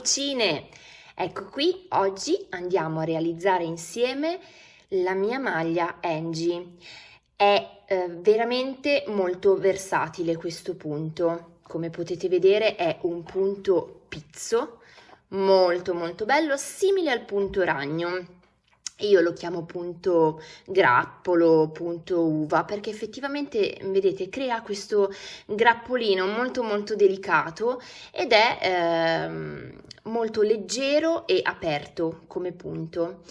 Lucine! Ecco qui, oggi andiamo a realizzare insieme la mia maglia Angie. È eh, veramente molto versatile questo punto. Come potete vedere è un punto pizzo, molto molto bello, simile al punto ragno io lo chiamo punto grappolo, punto uva, perché effettivamente, vedete, crea questo grappolino molto molto delicato ed è eh, molto leggero e aperto come punto.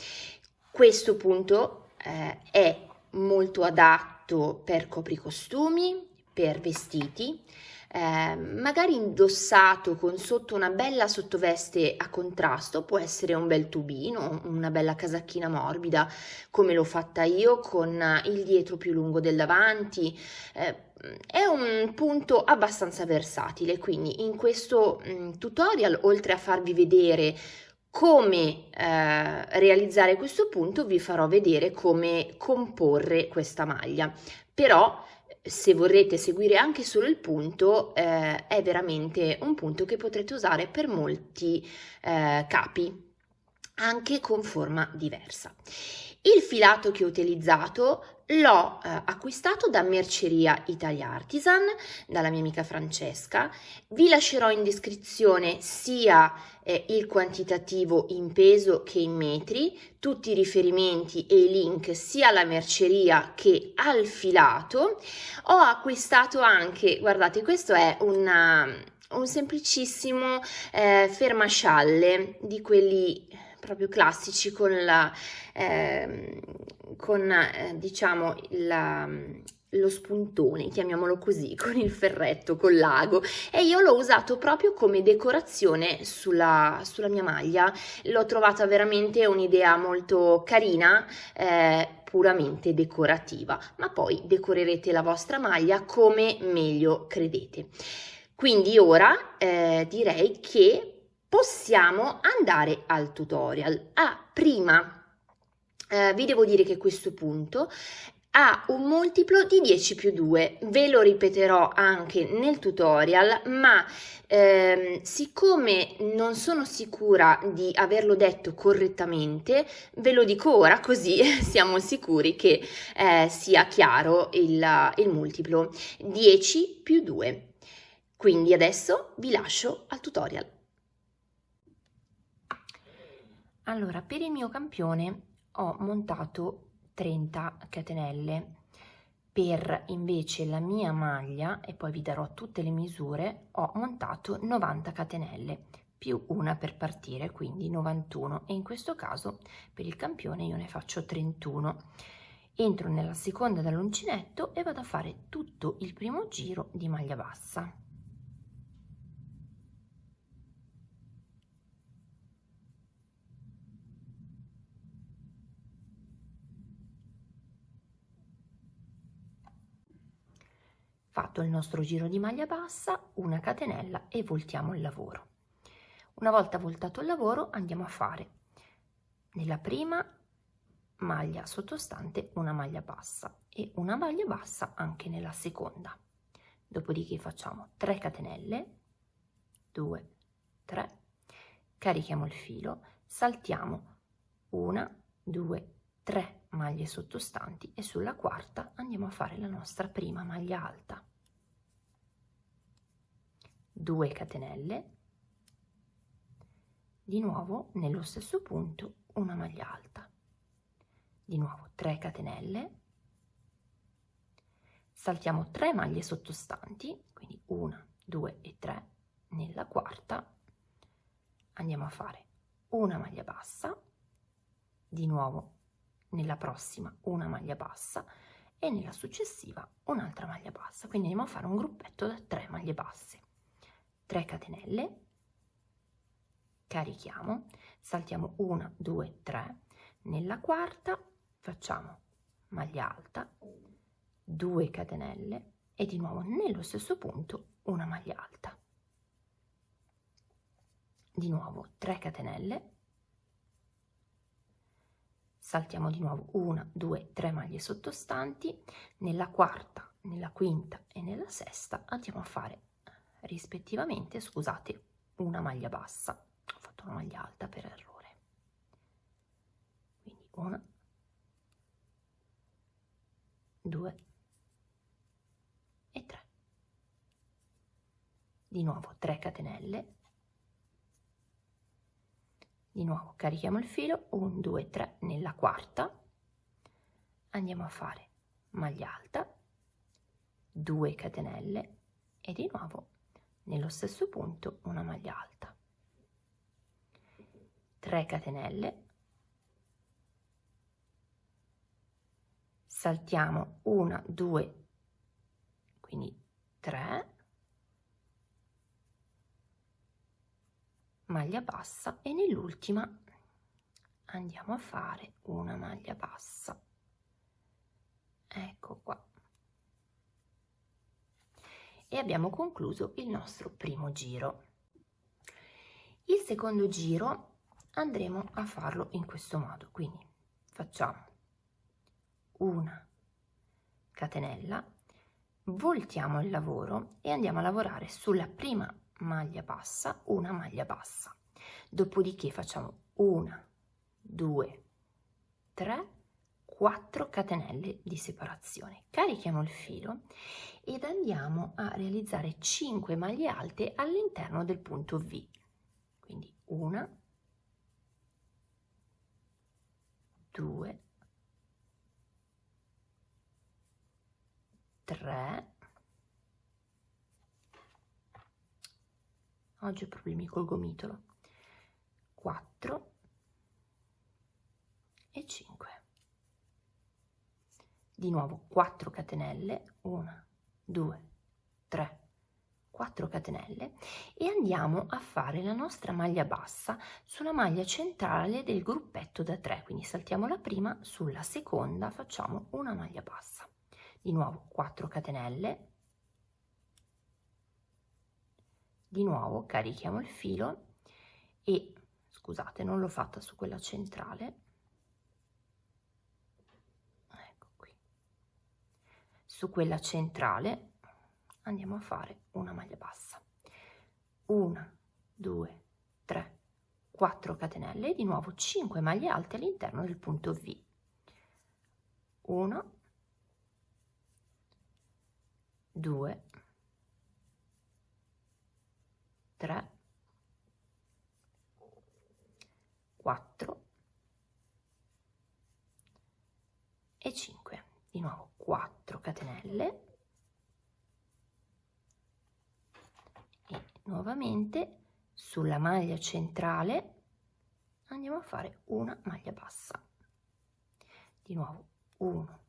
Questo punto eh, è molto adatto per copricostumi, per vestiti, eh, magari indossato con sotto una bella sottoveste a contrasto, può essere un bel tubino, una bella casacchina morbida, come l'ho fatta io con il dietro più lungo del davanti. Eh, è un punto abbastanza versatile, quindi in questo mm, tutorial, oltre a farvi vedere come eh, realizzare questo punto, vi farò vedere come comporre questa maglia. Però se vorrete seguire anche solo il punto, eh, è veramente un punto che potrete usare per molti eh, capi, anche con forma diversa. Il filato che ho utilizzato l'ho eh, acquistato da Merceria Italia Artisan, dalla mia amica Francesca. Vi lascerò in descrizione sia eh, il quantitativo in peso che in metri, tutti i riferimenti e i link sia alla merceria che al filato. Ho acquistato anche, guardate, questo è una, un semplicissimo eh, fermascialle di quelli proprio classici con la, eh, con eh, diciamo la, lo spuntone, chiamiamolo così, con il ferretto, col lago e io l'ho usato proprio come decorazione sulla, sulla mia maglia, l'ho trovata veramente un'idea molto carina, eh, puramente decorativa, ma poi decorerete la vostra maglia come meglio credete. Quindi ora eh, direi che possiamo andare al tutorial. Ah, prima eh, vi devo dire che questo punto ha un multiplo di 10 più 2, ve lo ripeterò anche nel tutorial, ma ehm, siccome non sono sicura di averlo detto correttamente, ve lo dico ora così siamo sicuri che eh, sia chiaro il, il multiplo 10 più 2. Quindi adesso vi lascio al tutorial. Allora, per il mio campione ho montato 30 catenelle. Per invece la mia maglia, e poi vi darò tutte le misure, ho montato 90 catenelle più una per partire, quindi 91 e in questo caso per il campione io ne faccio 31. Entro nella seconda dall'uncinetto e vado a fare tutto il primo giro di maglia bassa. Fatto il nostro giro di maglia bassa, una catenella e voltiamo il lavoro. Una volta voltato il lavoro andiamo a fare nella prima maglia sottostante una maglia bassa e una maglia bassa anche nella seconda. Dopodiché facciamo 3 catenelle, 2, 3, carichiamo il filo, saltiamo una, due, tre maglie sottostanti e sulla quarta andiamo a fare la nostra prima maglia alta 2 catenelle. Di nuovo nello stesso punto una maglia alta. Di nuovo 3 catenelle. Saltiamo 3 maglie sottostanti quindi 1 2 e 3 nella quarta. Andiamo a fare una maglia bassa. Di nuovo nella prossima una maglia bassa. E nella successiva un'altra maglia bassa. Quindi andiamo a fare un gruppetto da 3 maglie basse 3 catenelle. Carichiamo. Saltiamo 1 2 3 nella quarta facciamo maglia alta 2 catenelle e di nuovo nello stesso punto una maglia alta. Di nuovo 3 catenelle. Saltiamo di nuovo una, due, tre maglie sottostanti, nella quarta, nella quinta e nella sesta andiamo a fare rispettivamente, scusate, una maglia bassa. Ho fatto una maglia alta per errore. Quindi una due e tre. Di nuovo 3 catenelle. Di nuovo carichiamo il filo 1 2 3 nella quarta. Andiamo a fare maglia alta 2 catenelle e di nuovo nello stesso punto una maglia alta. 3 catenelle. Saltiamo una due quindi 3 maglia bassa e nell'ultima andiamo a fare una maglia bassa. Ecco qua e abbiamo concluso il nostro primo giro. Il secondo giro andremo a farlo in questo modo quindi facciamo una catenella voltiamo il lavoro e andiamo a lavorare sulla prima maglia bassa una maglia bassa. Dopodiché facciamo una due tre 4 catenelle di separazione. Carichiamo il filo ed andiamo a realizzare 5 maglie alte all'interno del punto V. Quindi una due tre. Oggi ho problemi col gomitolo. 4 e 5 di nuovo 4 catenelle. 1 2 3 4 catenelle. E andiamo a fare la nostra maglia bassa sulla maglia centrale del gruppetto da 3 quindi saltiamo la prima sulla seconda facciamo una maglia bassa. Di nuovo 4 catenelle. Di nuovo carichiamo il filo. E scusate non l'ho fatta su quella centrale ecco qui su quella centrale andiamo a fare una maglia bassa. Una due tre 4 catenelle di nuovo 5 maglie alte all'interno del punto V. 1 2 3 4 e 5 di nuovo 4 catenelle. E nuovamente sulla maglia centrale andiamo a fare una maglia bassa. Di nuovo 1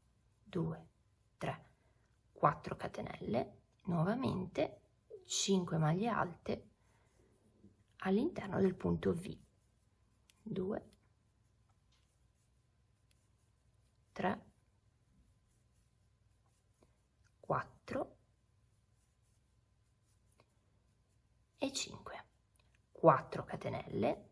2 3 4 catenelle. Nuovamente 5 maglie alte all'interno del punto V. 2 3 4 e 5 4 catenelle.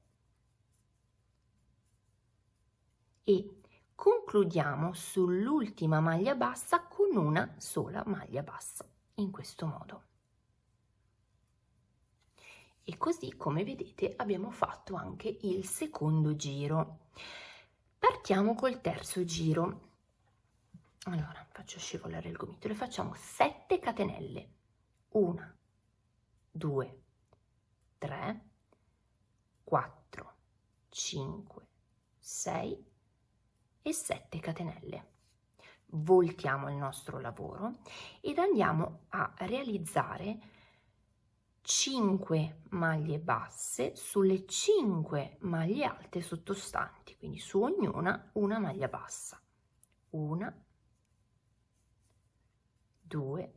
E concludiamo sull'ultima maglia bassa con una sola maglia bassa in questo modo. E così come vedete abbiamo fatto anche il secondo giro. Partiamo col terzo giro allora faccio scivolare il gomitolo e facciamo 7 catenelle. 1 2 3 4 5 6 e 7 catenelle. Voltiamo il nostro lavoro ed andiamo a realizzare 5 maglie basse sulle 5 maglie alte sottostanti, quindi su ognuna una maglia bassa. Una, due,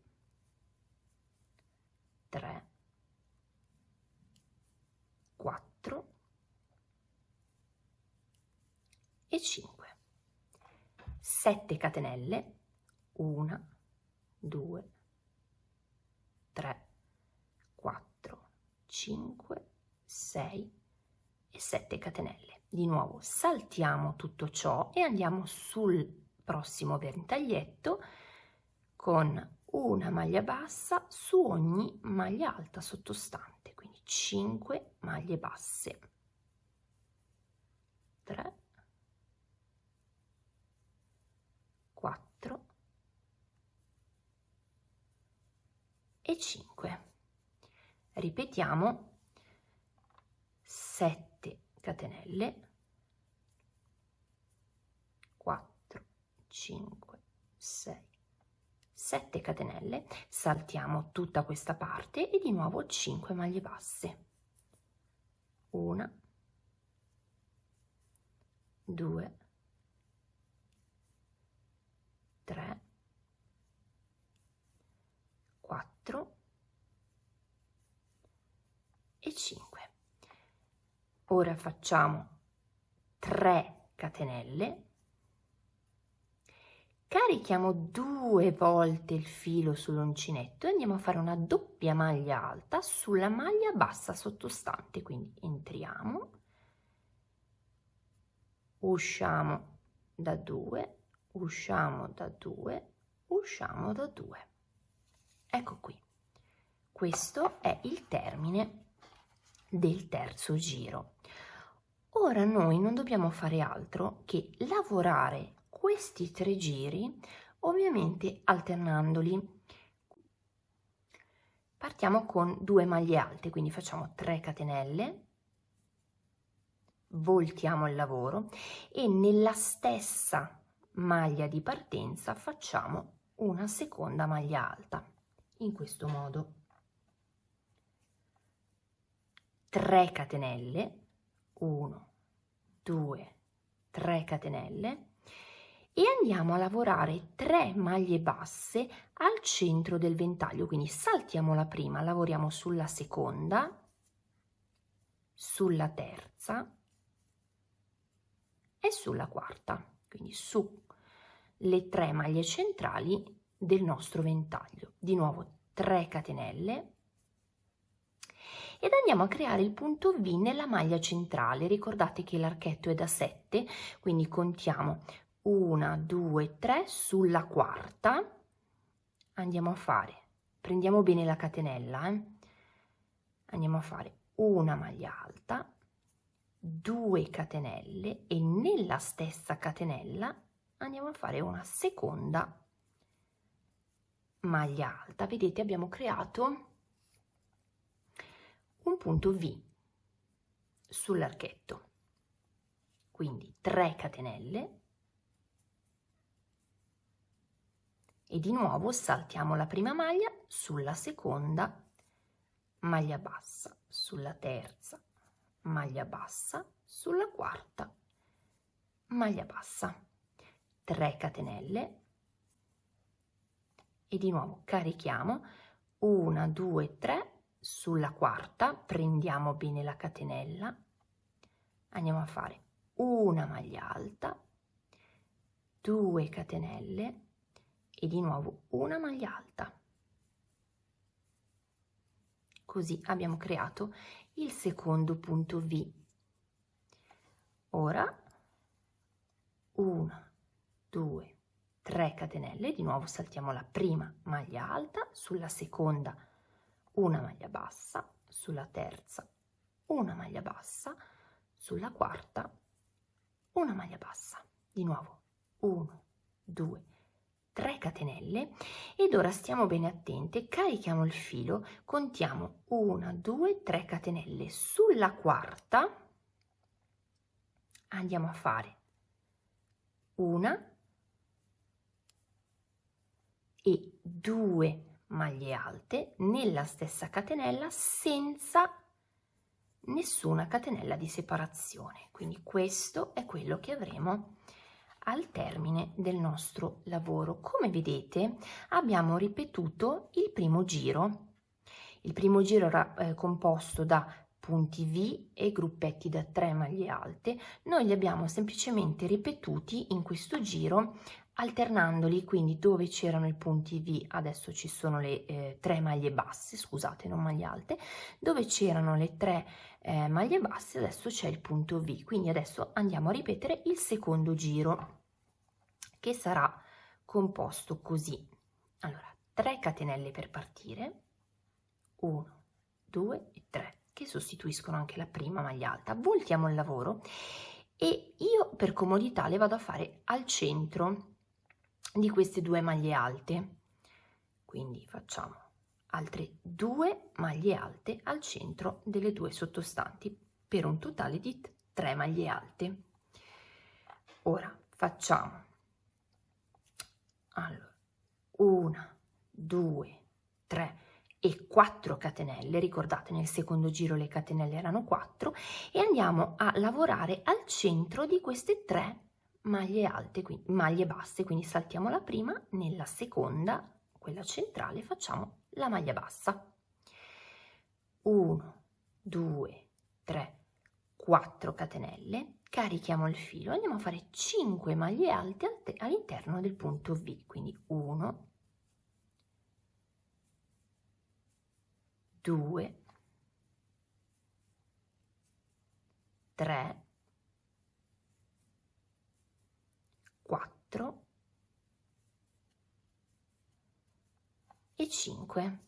tre, quattro e 5. 7 catenelle, una, due, tre, 5, 6 e 7 catenelle. Di nuovo saltiamo tutto ciò e andiamo sul prossimo ventaglietto con una maglia bassa su ogni maglia alta sottostante, quindi 5 maglie basse. 3 4 e 5 ripetiamo. 7 catenelle. 4 5 6 7 catenelle saltiamo tutta questa parte e di nuovo 5 maglie basse. Una 2 3 4 e 5 ora facciamo 3 catenelle carichiamo due volte il filo sull'uncinetto e andiamo a fare una doppia maglia alta sulla maglia bassa sottostante. Quindi entriamo usciamo da 2 usciamo da 2 usciamo da 2 ecco qui. Questo è il termine del terzo giro. Ora noi non dobbiamo fare altro che lavorare questi tre giri ovviamente alternandoli. Partiamo con due maglie alte quindi facciamo 3 catenelle voltiamo il lavoro e nella stessa maglia di partenza facciamo una seconda maglia alta in questo modo. 3 catenelle 1 2 3 catenelle e andiamo a lavorare 3 maglie basse al centro del ventaglio. Quindi saltiamo la prima lavoriamo sulla seconda sulla terza e sulla quarta. Quindi su le tre maglie centrali del nostro ventaglio. Di nuovo 3 catenelle. Ed andiamo a creare il punto V nella maglia centrale. Ricordate che l'archetto è da 7 quindi contiamo una, due, tre, sulla quarta andiamo a fare, prendiamo bene la catenella, eh? andiamo a fare una maglia alta, due catenelle e nella stessa catenella andiamo a fare una seconda maglia alta. Vedete abbiamo creato un punto V sull'archetto. Quindi 3 catenelle e di nuovo saltiamo la prima maglia sulla seconda maglia bassa sulla terza maglia bassa sulla quarta maglia bassa. 3 catenelle. E di nuovo carichiamo. 1 2 3 sulla quarta. Prendiamo bene la catenella. Andiamo a fare una maglia alta. 2 catenelle e di nuovo una maglia alta. Così abbiamo creato il secondo punto V. Ora 1, 2, 3 catenelle, di nuovo saltiamo la prima maglia alta, sulla seconda una maglia bassa, sulla terza una maglia bassa, sulla quarta una maglia bassa. Di nuovo 1, 2, 3 catenelle ed ora stiamo bene attenti carichiamo il filo contiamo 1 2 3 catenelle. Sulla quarta andiamo a fare una e due maglie alte nella stessa catenella senza nessuna catenella di separazione. Quindi questo è quello che avremo al termine del nostro lavoro. Come vedete abbiamo ripetuto il primo giro. Il primo giro era eh, composto da punti V e gruppetti da 3 maglie alte. Noi li abbiamo semplicemente ripetuti in questo giro alternandoli, quindi dove c'erano i punti V adesso ci sono le eh, tre maglie basse, scusate, non maglie alte, dove c'erano le tre eh, maglie basse adesso c'è il punto V, quindi adesso andiamo a ripetere il secondo giro che sarà composto così. Allora, 3 catenelle per partire, 1, 2 e 3, che sostituiscono anche la prima maglia alta. Voltiamo il lavoro e io per comodità le vado a fare al centro di queste due maglie alte. Quindi facciamo altre due maglie alte al centro delle due sottostanti per un totale di tre maglie alte. Ora facciamo allora, una, due, tre e 4 catenelle, ricordate nel secondo giro le catenelle erano 4 e andiamo a lavorare al centro di queste tre maglie alte, quindi maglie basse, quindi saltiamo la prima, nella seconda, quella centrale, facciamo la maglia bassa. 1, 2, 3, 4 catenelle, carichiamo il filo, andiamo a fare 5 maglie alte all'interno del punto V, quindi 1, 2, 3, 4 e 5.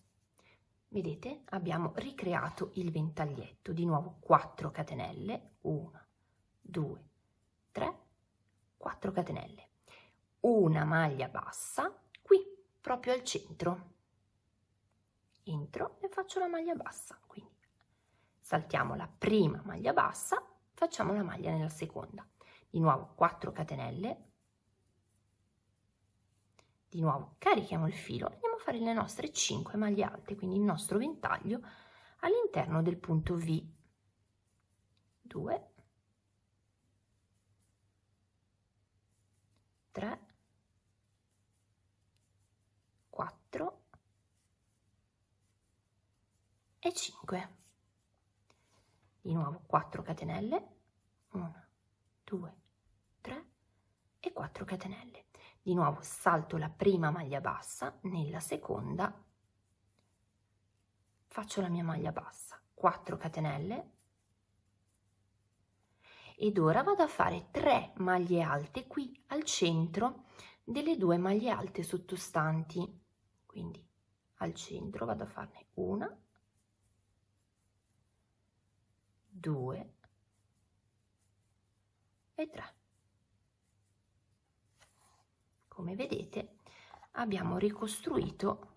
Vedete? Abbiamo ricreato il ventaglietto, di nuovo 4 catenelle, 1, 2, 3, 4 catenelle, una maglia bassa qui proprio al centro. Entro e faccio la maglia bassa, quindi saltiamo la prima maglia bassa, facciamo la maglia nella seconda. Di nuovo 4 catenelle, di nuovo carichiamo il filo, andiamo a fare le nostre 5 maglie alte, quindi il nostro ventaglio all'interno del punto V. 2, 3, 4 e 5. Di nuovo 4 catenelle, 1, 2, 3 e 4 catenelle. Di nuovo salto la prima maglia bassa, nella seconda faccio la mia maglia bassa, 4 catenelle, ed ora vado a fare 3 maglie alte qui al centro delle due maglie alte sottostanti. Quindi al centro vado a farne una due e tre come vedete abbiamo ricostruito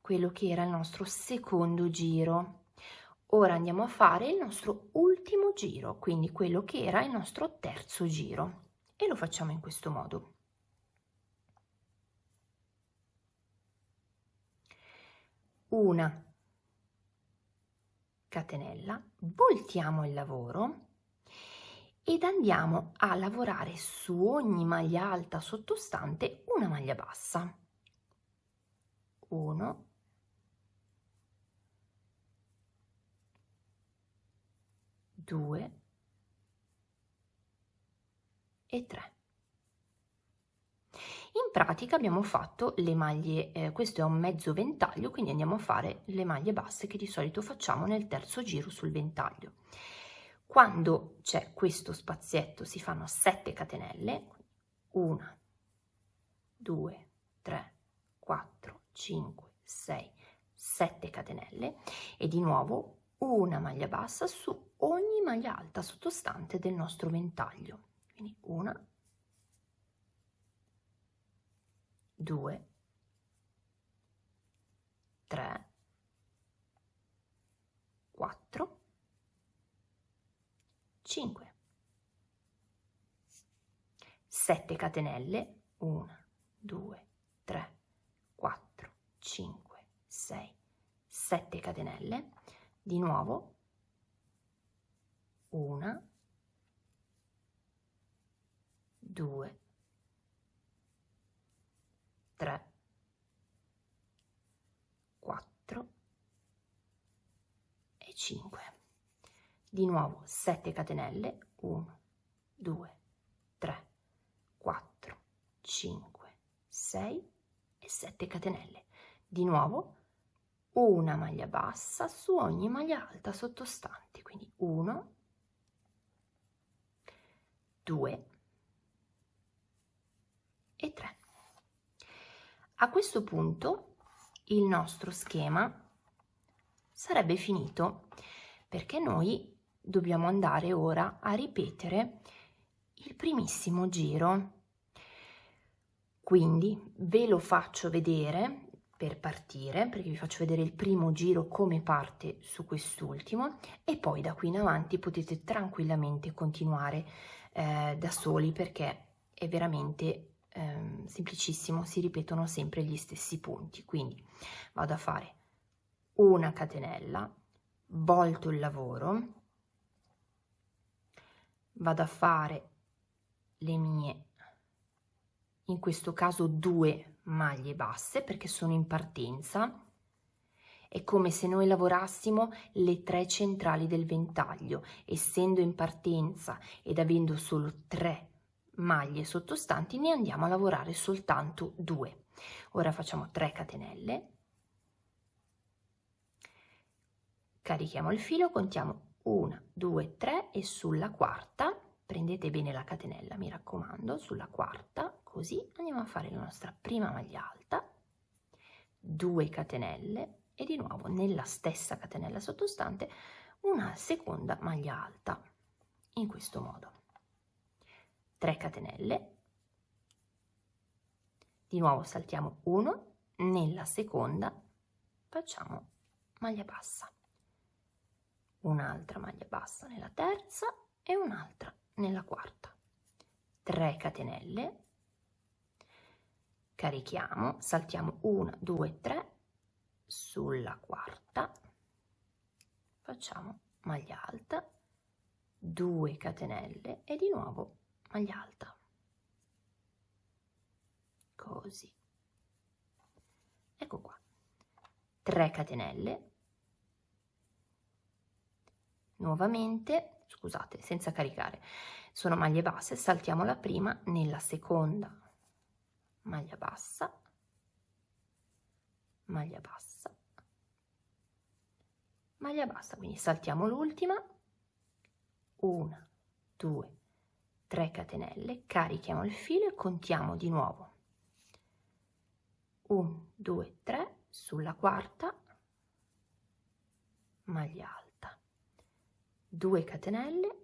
quello che era il nostro secondo giro Ora andiamo a fare il nostro ultimo giro, quindi quello che era il nostro terzo giro e lo facciamo in questo modo. Una catenella, voltiamo il lavoro ed andiamo a lavorare su ogni maglia alta sottostante una maglia bassa. 1 2 e 3. In pratica abbiamo fatto le maglie, eh, questo è un mezzo ventaglio, quindi andiamo a fare le maglie basse che di solito facciamo nel terzo giro sul ventaglio. Quando c'è questo spazietto si fanno 7 catenelle, 1, 2, 3, 4, 5, 6, 7 catenelle e di nuovo una maglia bassa su ogni maglia alta sottostante del nostro ventaglio. Quindi una, due, tre, quattro, cinque, sette catenelle, una, due, tre, quattro, cinque, sei, sette catenelle, di nuovo una, due, tre, quattro e cinque. Di nuovo 7 catenelle, 1, 2, 3, 4, 5, 6 e 7 catenelle. Di nuovo una maglia bassa su ogni maglia alta sottostante, quindi 1, 2 e 3. A questo punto il nostro schema sarebbe finito perché noi dobbiamo andare ora a ripetere il primissimo giro. Quindi ve lo faccio vedere per partire, perché vi faccio vedere il primo giro come parte su quest'ultimo e poi da qui in avanti potete tranquillamente continuare eh, da soli perché è veramente eh, semplicissimo, si ripetono sempre gli stessi punti. Quindi vado a fare una catenella, volto il lavoro, vado a fare le mie in questo caso due maglie basse perché sono in partenza è come se noi lavorassimo le tre centrali del ventaglio essendo in partenza ed avendo solo tre maglie sottostanti ne andiamo a lavorare soltanto due. Ora facciamo 3 catenelle. Carichiamo il filo contiamo 1 2 3 e sulla quarta. Prendete bene la catenella mi raccomando sulla quarta così andiamo a fare la nostra prima maglia alta. 2 catenelle e di nuovo nella stessa catenella sottostante una seconda maglia alta in questo modo. 3 catenelle. Di nuovo saltiamo 1 nella seconda facciamo maglia bassa un'altra maglia bassa nella terza e un'altra nella quarta. 3 catenelle. Carichiamo saltiamo 1 2 3 sulla quarta. Facciamo maglia alta 2 catenelle e di nuovo maglia alta. Così. Ecco qua. 3 catenelle nuovamente scusate, senza caricare. Sono maglie basse, saltiamo la prima nella seconda maglia bassa, maglia bassa, maglia bassa, quindi saltiamo l'ultima, una, due, tre catenelle, carichiamo il filo e contiamo di nuovo. 1, 2, 3, sulla quarta, maglia alta 2 catenelle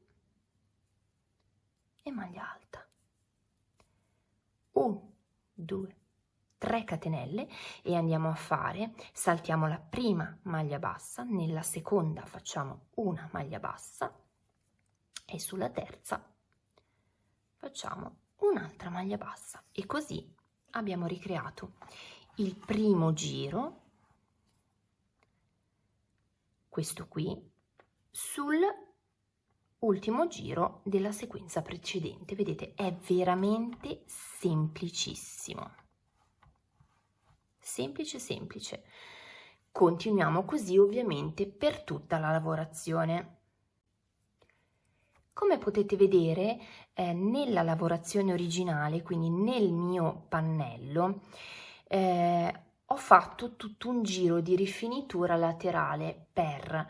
e maglia alta. 1 2 3 catenelle e andiamo a fare saltiamo la prima maglia bassa nella seconda facciamo una maglia bassa e sulla terza facciamo un'altra maglia bassa. E così abbiamo ricreato il primo giro questo qui sul ultimo giro della sequenza precedente. Vedete, è veramente semplicissimo. Semplice, semplice. Continuiamo così ovviamente per tutta la lavorazione. Come potete vedere eh, nella lavorazione originale, quindi nel mio pannello, eh, ho fatto tutto un giro di rifinitura laterale per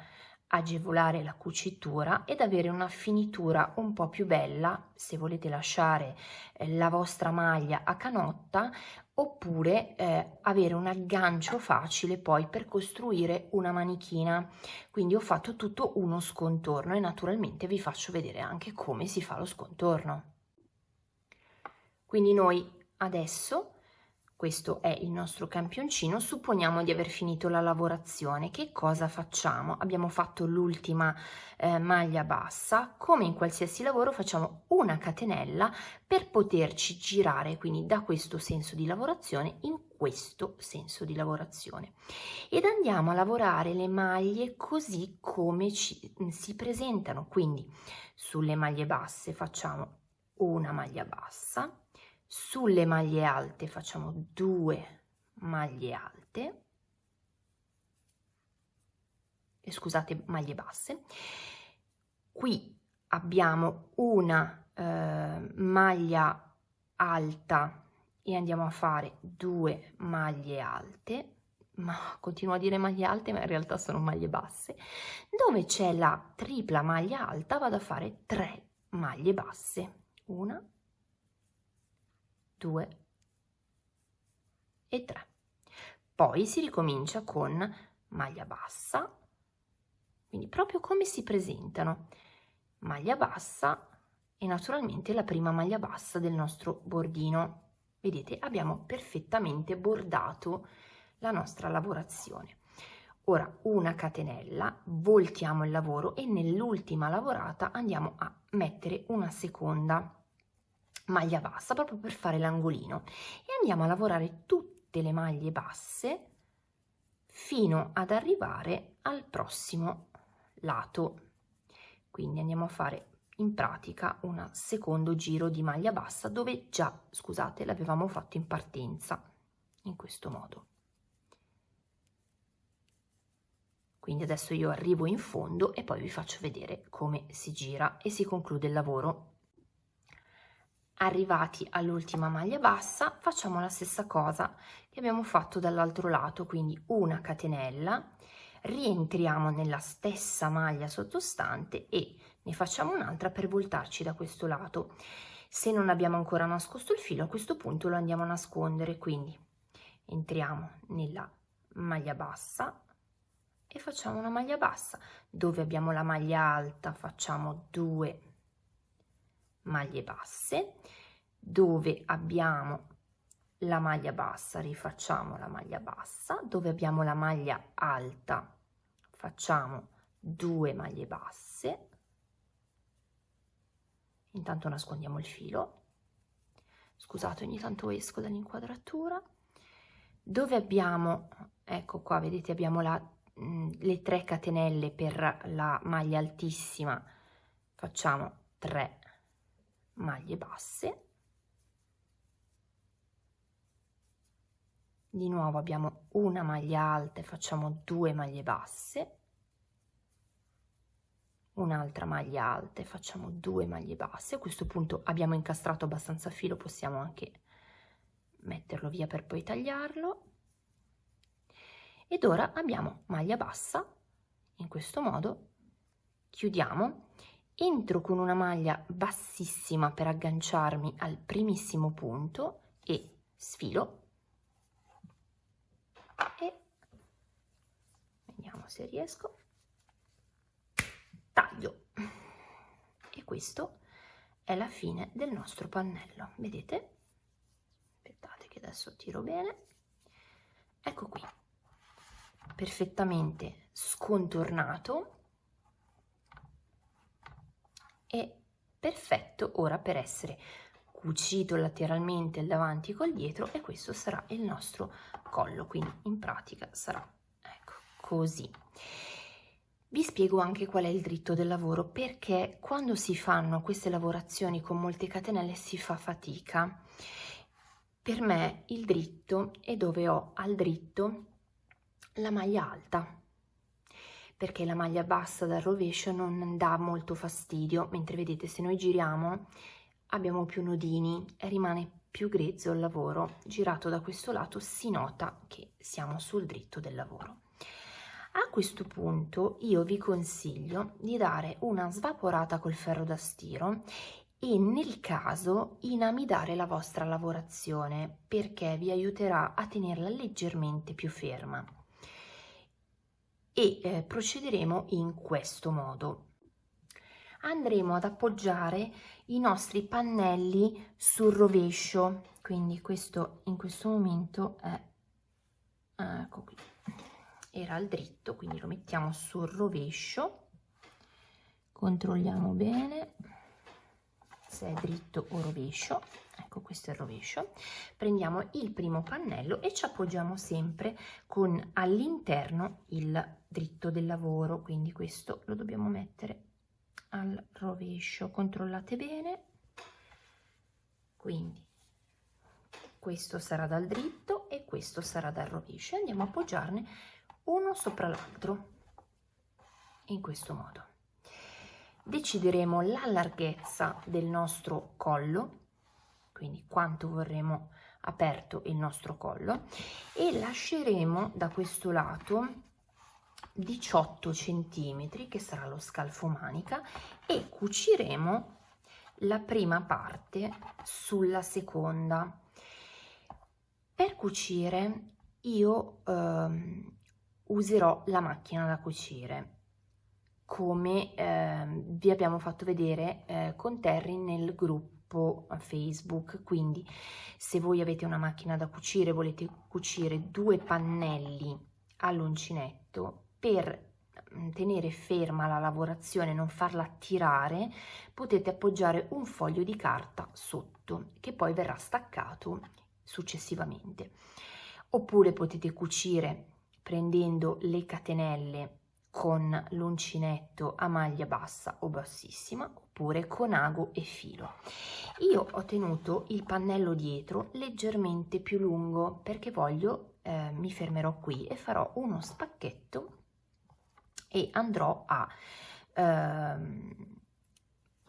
agevolare la cucitura ed avere una finitura un po' più bella se volete lasciare eh, la vostra maglia a canotta oppure eh, avere un aggancio facile poi per costruire una manichina. Quindi ho fatto tutto uno scontorno e naturalmente vi faccio vedere anche come si fa lo scontorno. Quindi noi adesso questo è il nostro campioncino, supponiamo di aver finito la lavorazione, che cosa facciamo? Abbiamo fatto l'ultima eh, maglia bassa, come in qualsiasi lavoro facciamo una catenella per poterci girare, quindi da questo senso di lavorazione in questo senso di lavorazione. Ed andiamo a lavorare le maglie così come ci, si presentano, quindi sulle maglie basse facciamo una maglia bassa, sulle maglie alte facciamo due maglie alte. E scusate maglie basse. Qui abbiamo una eh, maglia alta e andiamo a fare due maglie alte. Ma continuo a dire maglie alte ma in realtà sono maglie basse. Dove c'è la tripla maglia alta vado a fare tre maglie basse. Una 2 e 3. Poi si ricomincia con maglia bassa, quindi proprio come si presentano, maglia bassa e naturalmente la prima maglia bassa del nostro bordino. Vedete, abbiamo perfettamente bordato la nostra lavorazione. Ora una catenella, voltiamo il lavoro e nell'ultima lavorata andiamo a mettere una seconda maglia bassa proprio per fare l'angolino e andiamo a lavorare tutte le maglie basse fino ad arrivare al prossimo lato. Quindi andiamo a fare in pratica un secondo giro di maglia bassa dove già, scusate, l'avevamo fatto in partenza, in questo modo. Quindi adesso io arrivo in fondo e poi vi faccio vedere come si gira e si conclude il lavoro. Arrivati all'ultima maglia bassa facciamo la stessa cosa che abbiamo fatto dall'altro lato, quindi una catenella, rientriamo nella stessa maglia sottostante e ne facciamo un'altra per voltarci da questo lato. Se non abbiamo ancora nascosto il filo a questo punto lo andiamo a nascondere, quindi entriamo nella maglia bassa, e facciamo una maglia bassa dove abbiamo la maglia alta facciamo due maglie basse dove abbiamo la maglia bassa rifacciamo la maglia bassa dove abbiamo la maglia alta facciamo due maglie basse. Intanto nascondiamo il filo. Scusate ogni tanto esco dall'inquadratura. Dove abbiamo ecco qua vedete abbiamo la Mm, le 3 catenelle per la maglia altissima. Facciamo 3 maglie basse. Di nuovo abbiamo una maglia alta e facciamo 2 maglie basse. Un'altra maglia alta e facciamo 2 maglie basse. A questo punto abbiamo incastrato abbastanza filo possiamo anche metterlo via per poi tagliarlo. Ed ora abbiamo maglia bassa. In questo modo chiudiamo entro con una maglia bassissima per agganciarmi al primissimo punto e sfilo. E vediamo se riesco. Taglio. E questo è la fine del nostro pannello. Vedete? Aspettate che adesso tiro bene. Ecco qui. Perfettamente scontornato e perfetto ora per essere cucito lateralmente il davanti col dietro e questo sarà il nostro collo quindi in pratica sarà ecco così. Vi spiego anche qual è il dritto del lavoro perché quando si fanno queste lavorazioni con molte catenelle si fa fatica. Per me il dritto è dove ho al dritto la maglia alta perché la maglia bassa dal rovescio non dà molto fastidio. Mentre vedete se noi giriamo abbiamo più nodini e rimane più grezzo il lavoro. Girato da questo lato si nota che siamo sul dritto del lavoro. A questo punto io vi consiglio di dare una svaporata col ferro da stiro e nel caso inamidare la vostra lavorazione perché vi aiuterà a tenerla leggermente più ferma e eh, procederemo in questo modo. Andremo ad appoggiare i nostri pannelli sul rovescio, quindi questo in questo momento è, ecco qui, era al dritto, quindi lo mettiamo sul rovescio, controlliamo bene se è dritto o rovescio, ecco questo è il rovescio, prendiamo il primo pannello e ci appoggiamo sempre con all'interno il dritto del lavoro, quindi questo lo dobbiamo mettere al rovescio, controllate bene, quindi questo sarà dal dritto e questo sarà dal rovescio, andiamo a appoggiarne uno sopra l'altro, in questo modo. Decideremo la larghezza del nostro collo, quindi quanto vorremmo aperto il nostro collo e lasceremo da questo lato 18 centimetri che sarà lo scalfo manica e cuciremo la prima parte sulla seconda. Per cucire io eh, userò la macchina da cucire come eh, vi abbiamo fatto vedere eh, con Terry nel gruppo Facebook. Quindi se voi avete una macchina da cucire, volete cucire due pannelli all'uncinetto per mm, tenere ferma la lavorazione, non farla tirare, potete appoggiare un foglio di carta sotto che poi verrà staccato successivamente. Oppure potete cucire prendendo le catenelle con l'uncinetto a maglia bassa o bassissima oppure con ago e filo. Io ho tenuto il pannello dietro leggermente più lungo perché voglio, eh, mi fermerò qui e farò uno spacchetto e andrò a eh,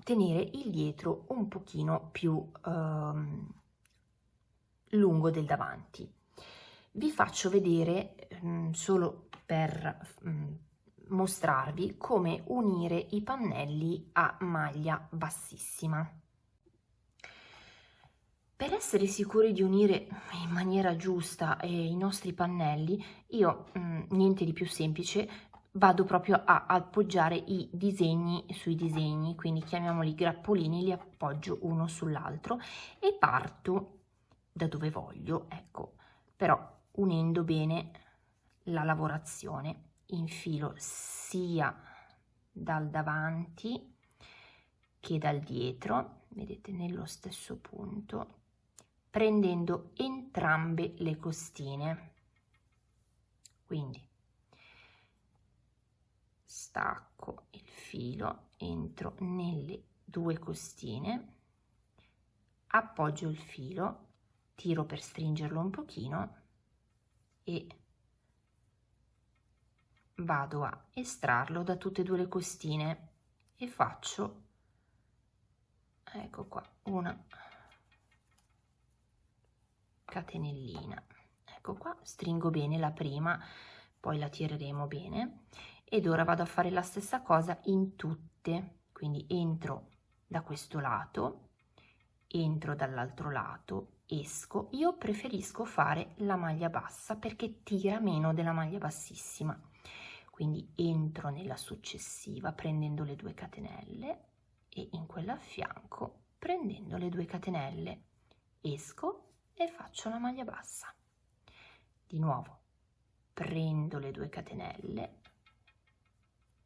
tenere il dietro un pochino più eh, lungo del davanti. Vi faccio vedere mh, mm, solo per mh, mm, mostrarvi come unire i pannelli a maglia bassissima. Per essere sicuri di unire in maniera giusta eh, i nostri pannelli, io mh, mm, niente di più semplice, vado proprio a appoggiare i disegni sui disegni, quindi chiamiamoli grappolini, li appoggio uno sull'altro e parto da dove voglio, ecco, però unendo bene la lavorazione infilo sia dal davanti che dal dietro, vedete nello stesso punto, prendendo entrambe le costine. Quindi stacco il filo, entro nelle due costine, appoggio il filo, tiro per stringerlo un pochino e vado a estrarlo da tutte e due le costine e faccio ecco qua una catenellina. Ecco qua stringo bene la prima poi la tireremo bene ed ora vado a fare la stessa cosa in tutte. Quindi entro da questo lato entro dall'altro lato esco. Io preferisco fare la maglia bassa perché tira meno della maglia bassissima quindi entro nella successiva prendendo le due catenelle e in quella a fianco prendendo le due catenelle. Esco e faccio la maglia bassa. Di nuovo prendo le due catenelle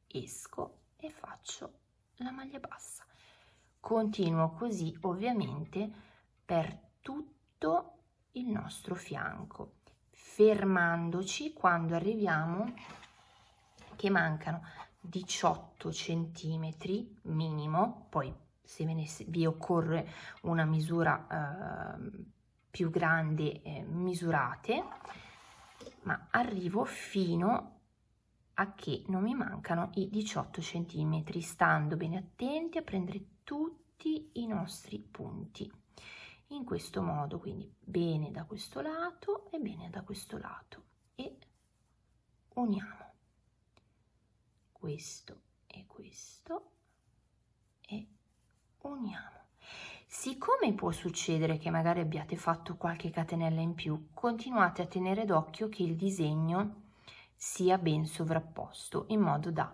esco e faccio la maglia bassa. Continuo così ovviamente per tutto il nostro fianco fermandoci quando arriviamo che mancano 18 centimetri minimo, poi se ne, vi occorre una misura eh, più grande eh, misurate, ma arrivo fino a che non mi mancano i 18 centimetri, stando bene attenti a prendere tutti i nostri punti. In questo modo, quindi bene da questo lato e bene da questo lato. E uniamo questo e questo e uniamo. Siccome può succedere che magari abbiate fatto qualche catenella in più, continuate a tenere d'occhio che il disegno sia ben sovrapposto in modo da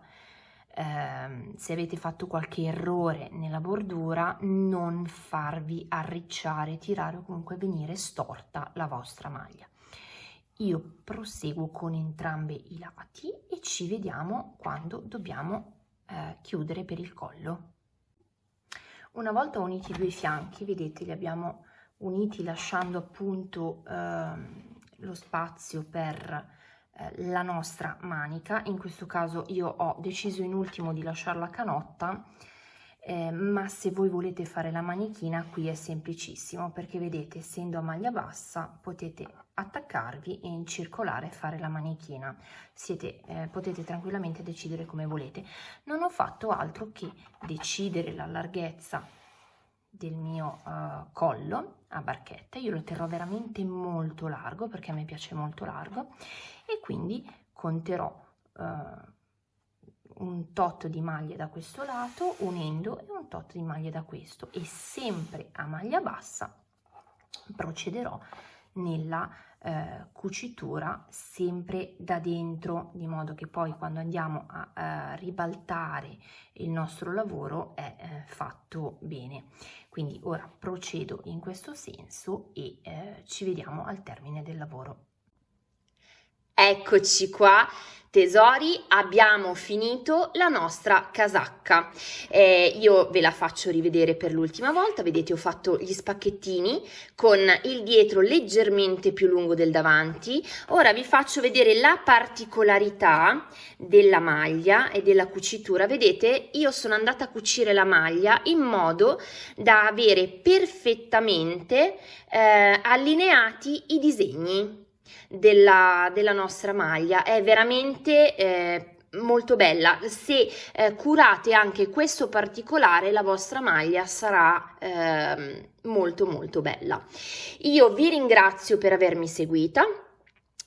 eh, se avete fatto qualche errore nella bordura non farvi arricciare, tirare o comunque venire storta la vostra maglia io proseguo con entrambi i lati e ci vediamo quando dobbiamo eh, chiudere per il collo. Una volta uniti i due fianchi, vedete, li abbiamo uniti lasciando appunto eh, lo spazio per eh, la nostra manica. In questo caso io ho deciso in ultimo di lasciare la canotta eh, ma se voi volete fare la manichina qui è semplicissimo perché vedete essendo a maglia bassa potete attaccarvi e in circolare fare la manichina. Siete, eh, potete tranquillamente decidere come volete. Non ho fatto altro che decidere la larghezza del mio uh, collo a barchetta. Io lo terrò veramente molto largo perché a me piace molto largo e quindi conterò uh, un tot di maglie da questo lato unendo e un tot di maglie da questo. E sempre a maglia bassa procederò nella eh, cucitura sempre da dentro, di modo che poi quando andiamo a, a ribaltare il nostro lavoro è eh, fatto bene. Quindi ora procedo in questo senso e eh, ci vediamo al termine del lavoro. Eccoci qua. Tesori, abbiamo finito la nostra casacca. Eh, io ve la faccio rivedere per l'ultima volta, vedete ho fatto gli spacchettini con il dietro leggermente più lungo del davanti. Ora vi faccio vedere la particolarità della maglia e della cucitura. Vedete, io sono andata a cucire la maglia in modo da avere perfettamente eh, allineati i disegni della, della nostra maglia, è veramente eh, molto bella. Se eh, curate anche questo particolare, la vostra maglia sarà eh, molto molto bella. Io vi ringrazio per avermi seguita.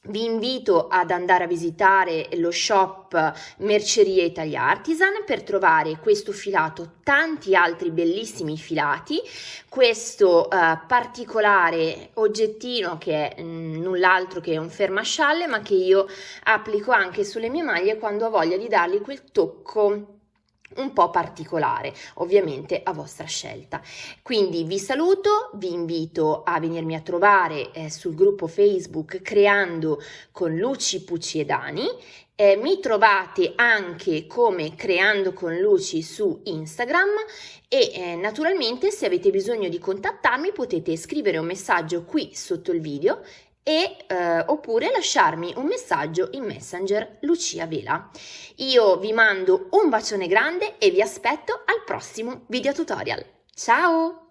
Vi invito ad andare a visitare lo shop Merceria Italia Artisan per trovare questo filato, tanti altri bellissimi filati, questo eh, particolare oggettino che è mm, null'altro che un fermascialle ma che io applico anche sulle mie maglie quando ho voglia di dargli quel tocco un po' particolare, ovviamente a vostra scelta. Quindi vi saluto, vi invito a venirmi a trovare eh, sul gruppo Facebook Creando con Luci, Pucci e Dani. Eh, mi trovate anche come Creando con Luci su Instagram e eh, naturalmente se avete bisogno di contattarmi potete scrivere un messaggio qui sotto il video e eh, oppure lasciarmi un messaggio in Messenger Lucia Vela. Io vi mando un bacione grande e vi aspetto al prossimo video tutorial. Ciao!